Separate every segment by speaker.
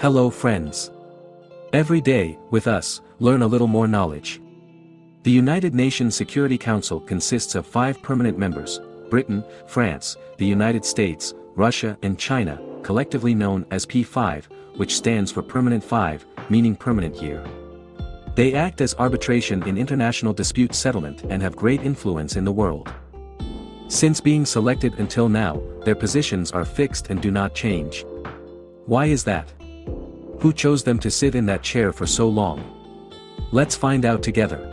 Speaker 1: Hello friends. Every day, with us, learn a little more knowledge. The United Nations Security Council consists of five permanent members, Britain, France, the United States, Russia and China, collectively known as P5, which stands for Permanent 5, meaning permanent year. They act as arbitration in international dispute settlement and have great influence in the world. Since being selected until now, their positions are fixed and do not change. Why is that? Who chose them to sit in that chair for so long? Let's find out together.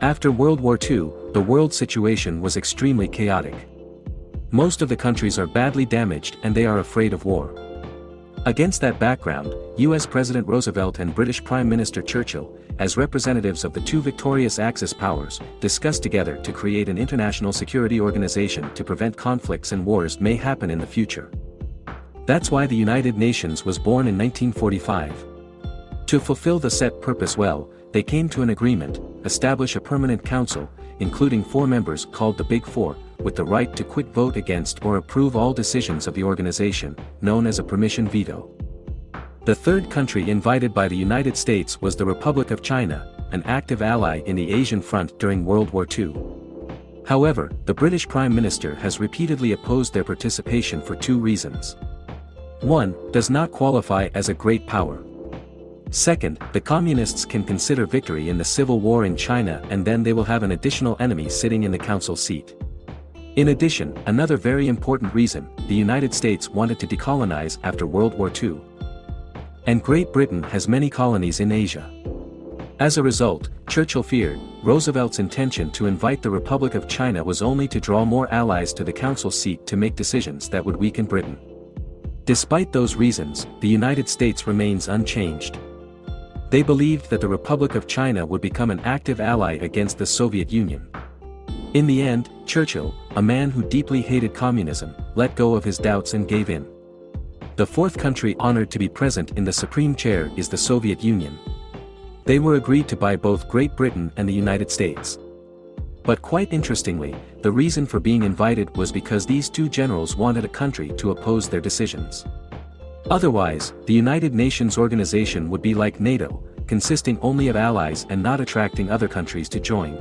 Speaker 1: After World War II, the world situation was extremely chaotic. Most of the countries are badly damaged and they are afraid of war. Against that background, US President Roosevelt and British Prime Minister Churchill, as representatives of the two victorious Axis powers, discussed together to create an international security organization to prevent conflicts and wars may happen in the future. That's why the United Nations was born in 1945. To fulfill the set purpose well, they came to an agreement, establish a permanent council, including four members called the Big Four, with the right to quit vote against or approve all decisions of the organization, known as a permission veto. The third country invited by the United States was the Republic of China, an active ally in the Asian front during World War II. However, the British Prime Minister has repeatedly opposed their participation for two reasons. 1. Does not qualify as a great power. Second, the communists can consider victory in the civil war in China and then they will have an additional enemy sitting in the council seat. In addition, another very important reason, the United States wanted to decolonize after World War II. And Great Britain has many colonies in Asia. As a result, Churchill feared, Roosevelt's intention to invite the Republic of China was only to draw more allies to the council seat to make decisions that would weaken Britain. Despite those reasons, the United States remains unchanged. They believed that the Republic of China would become an active ally against the Soviet Union. In the end, Churchill, a man who deeply hated communism, let go of his doubts and gave in. The fourth country honored to be present in the Supreme Chair is the Soviet Union. They were agreed to by both Great Britain and the United States. But quite interestingly, the reason for being invited was because these two generals wanted a country to oppose their decisions. Otherwise, the United Nations organization would be like NATO, consisting only of allies and not attracting other countries to join.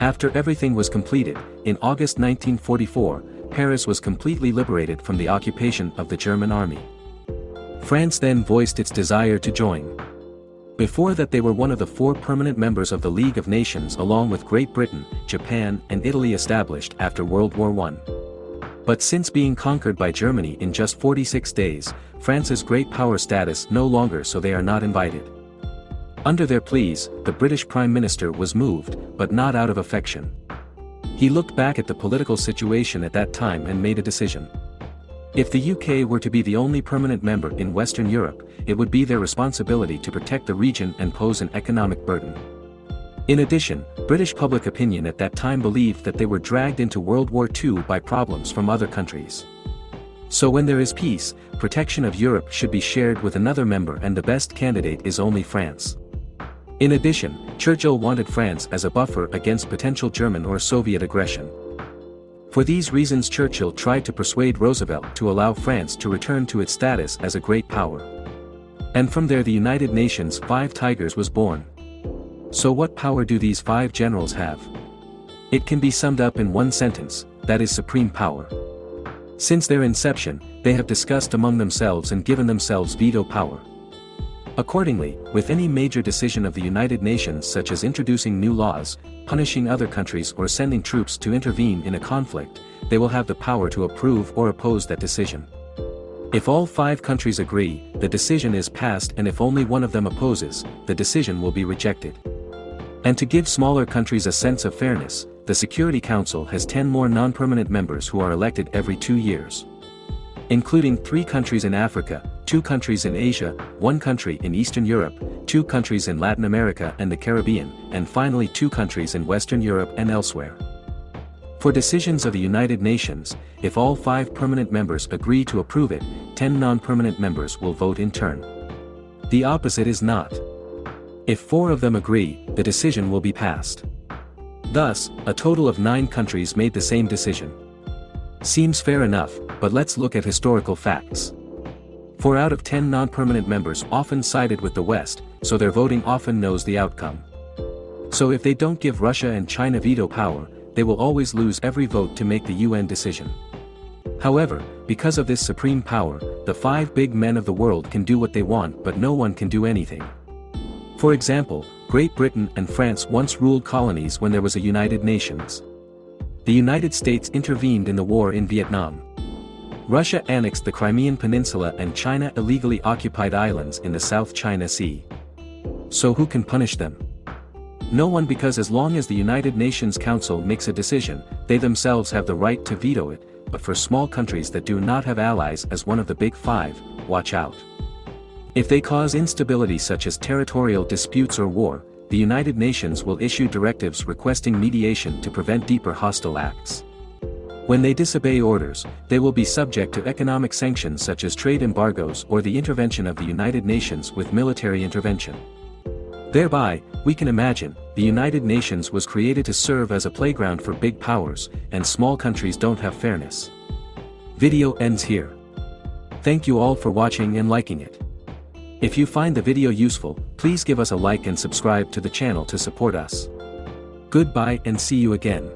Speaker 1: After everything was completed, in August 1944, Paris was completely liberated from the occupation of the German army. France then voiced its desire to join. Before that they were one of the four permanent members of the League of Nations along with Great Britain, Japan and Italy established after World War I. But since being conquered by Germany in just 46 days, France's great power status no longer so they are not invited. Under their pleas, the British Prime Minister was moved, but not out of affection. He looked back at the political situation at that time and made a decision. If the UK were to be the only permanent member in Western Europe, it would be their responsibility to protect the region and pose an economic burden. In addition, British public opinion at that time believed that they were dragged into World War II by problems from other countries. So when there is peace, protection of Europe should be shared with another member and the best candidate is only France. In addition, Churchill wanted France as a buffer against potential German or Soviet aggression. For these reasons Churchill tried to persuade Roosevelt to allow France to return to its status as a great power. And from there the United Nations Five Tigers was born. So what power do these five generals have? It can be summed up in one sentence, that is supreme power. Since their inception, they have discussed among themselves and given themselves veto power. Accordingly, with any major decision of the United Nations such as introducing new laws, punishing other countries or sending troops to intervene in a conflict, they will have the power to approve or oppose that decision. If all five countries agree, the decision is passed and if only one of them opposes, the decision will be rejected. And to give smaller countries a sense of fairness, the Security Council has 10 more non-permanent members who are elected every two years. Including three countries in Africa, two countries in Asia, one country in Eastern Europe, two countries in Latin America and the Caribbean, and finally two countries in Western Europe and elsewhere. For decisions of the United Nations, if all five permanent members agree to approve it, ten non-permanent members will vote in turn. The opposite is not. If four of them agree, the decision will be passed. Thus, a total of nine countries made the same decision. Seems fair enough, but let's look at historical facts. Four out of ten non-permanent members often sided with the West, so their voting often knows the outcome. So if they don't give Russia and China veto power, they will always lose every vote to make the UN decision. However, because of this supreme power, the five big men of the world can do what they want but no one can do anything. For example, Great Britain and France once ruled colonies when there was a United Nations. The United States intervened in the war in Vietnam. Russia annexed the Crimean Peninsula and China illegally occupied islands in the South China Sea. So who can punish them? No one because as long as the United Nations Council makes a decision, they themselves have the right to veto it, but for small countries that do not have allies as one of the big five, watch out. If they cause instability such as territorial disputes or war, the United Nations will issue directives requesting mediation to prevent deeper hostile acts. When they disobey orders, they will be subject to economic sanctions such as trade embargoes or the intervention of the United Nations with military intervention. Thereby, we can imagine, the United Nations was created to serve as a playground for big powers, and small countries don't have fairness. Video ends here. Thank you all for watching and liking it. If you find the video useful, please give us a like and subscribe to the channel to support us. Goodbye and see you again.